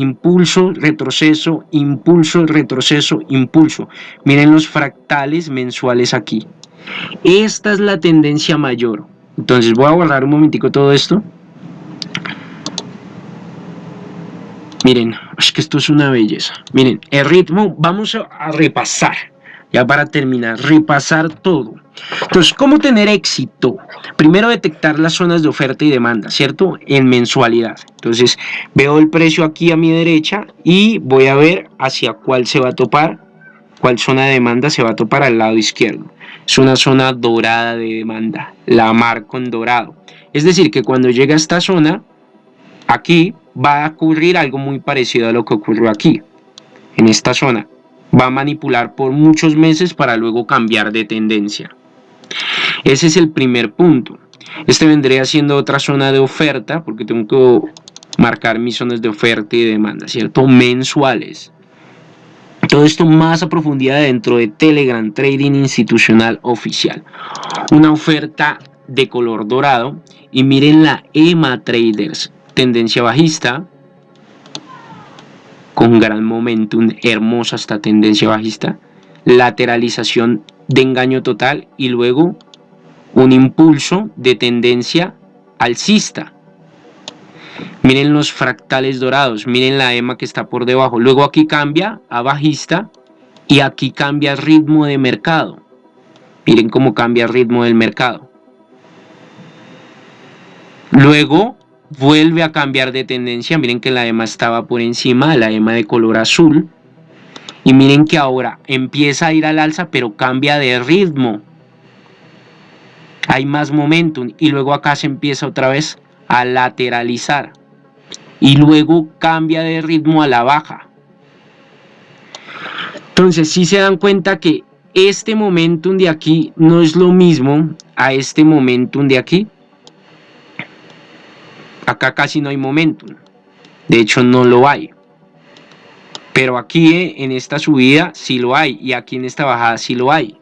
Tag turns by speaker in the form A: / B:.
A: impulso, retroceso, impulso, retroceso, impulso. Miren los fractales mensuales aquí. Esta es la tendencia mayor. Entonces voy a borrar un momentico todo esto. Miren, es que esto es una belleza. Miren, el ritmo, vamos a repasar, ya para terminar, repasar todo. Entonces, ¿cómo tener éxito? Primero detectar las zonas de oferta y demanda, ¿cierto? En mensualidad. Entonces, veo el precio aquí a mi derecha y voy a ver hacia cuál se va a topar, cuál zona de demanda se va a topar al lado izquierdo. Es una zona dorada de demanda, la marco en dorado. Es decir, que cuando llega a esta zona, aquí va a ocurrir algo muy parecido a lo que ocurrió aquí, en esta zona. Va a manipular por muchos meses para luego cambiar de tendencia. Ese es el primer punto. Este vendría siendo otra zona de oferta, porque tengo que marcar mis zonas de oferta y demanda, ¿cierto? Mensuales. Todo esto más a profundidad dentro de Telegram Trading Institucional Oficial. Una oferta de color dorado. Y miren la EMA Traders tendencia bajista, con gran momentum, hermosa esta tendencia bajista, lateralización de engaño total y luego un impulso de tendencia alcista. Miren los fractales dorados, miren la EMA que está por debajo. Luego aquí cambia a bajista y aquí cambia ritmo de mercado. Miren cómo cambia el ritmo del mercado. Luego vuelve a cambiar de tendencia. Miren que la EMA estaba por encima, la EMA de color azul. Y miren que ahora empieza a ir al alza, pero cambia de ritmo. Hay más momentum. Y luego acá se empieza otra vez a lateralizar. Y luego cambia de ritmo a la baja. Entonces, si se dan cuenta que este momentum de aquí no es lo mismo a este momentum de aquí. Acá casi no hay momentum. De hecho, no lo hay. Pero aquí eh, en esta subida sí lo hay. Y aquí en esta bajada sí lo hay.